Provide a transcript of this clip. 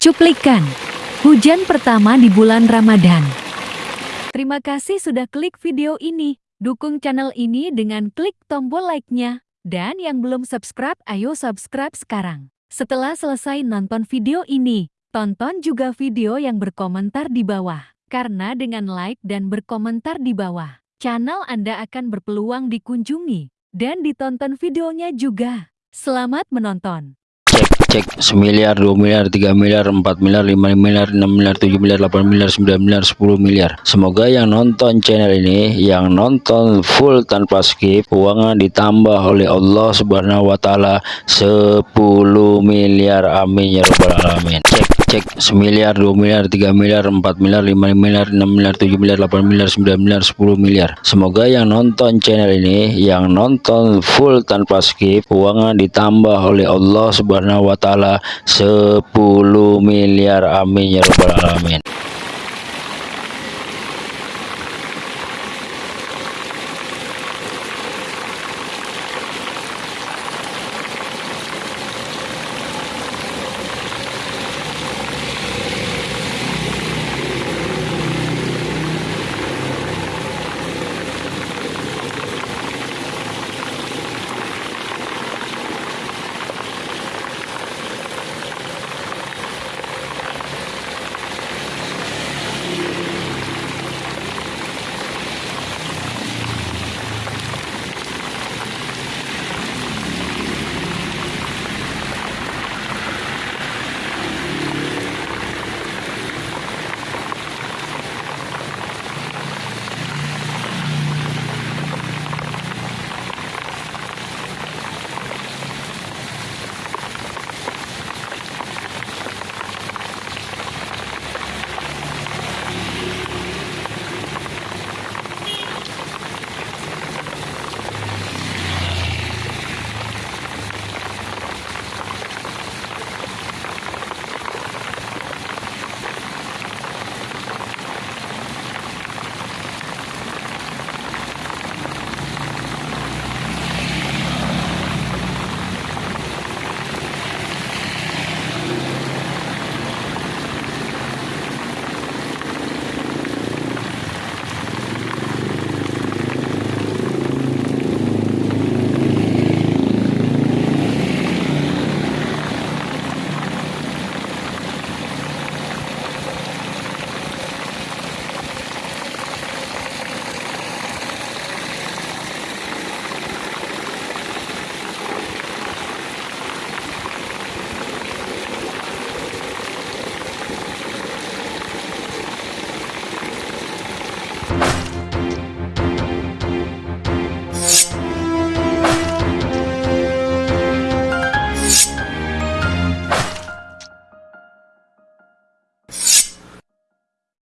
Cuplikan Hujan pertama di bulan Ramadan Terima kasih sudah klik video ini. Dukung channel ini dengan klik tombol like-nya. Dan yang belum subscribe, ayo subscribe sekarang. Setelah selesai nonton video ini, tonton juga video yang berkomentar di bawah. Karena dengan like dan berkomentar di bawah, channel Anda akan berpeluang dikunjungi dan ditonton videonya juga. Selamat menonton! Cek semiliar dua miliar tiga miliar empat miliar lima miliar enam miliar tujuh miliar delapan miliar sembilan miliar sepuluh miliar. Semoga yang nonton channel ini yang nonton full tanpa skip uangnya ditambah oleh Allah subhanahu wa ta'ala 10 miliar. Amin ya rabbal alamin. Cek cek semiliar dua miliar tiga miliar empat miliar lima miliar enam miliar tujuh miliar delapan miliar sembilan miliar sepuluh miliar. Semoga yang nonton channel ini yang nonton full tanpa skip uangnya ditambah oleh Allah subhanahu wa taala 10 miliar amin ya rabbal alamin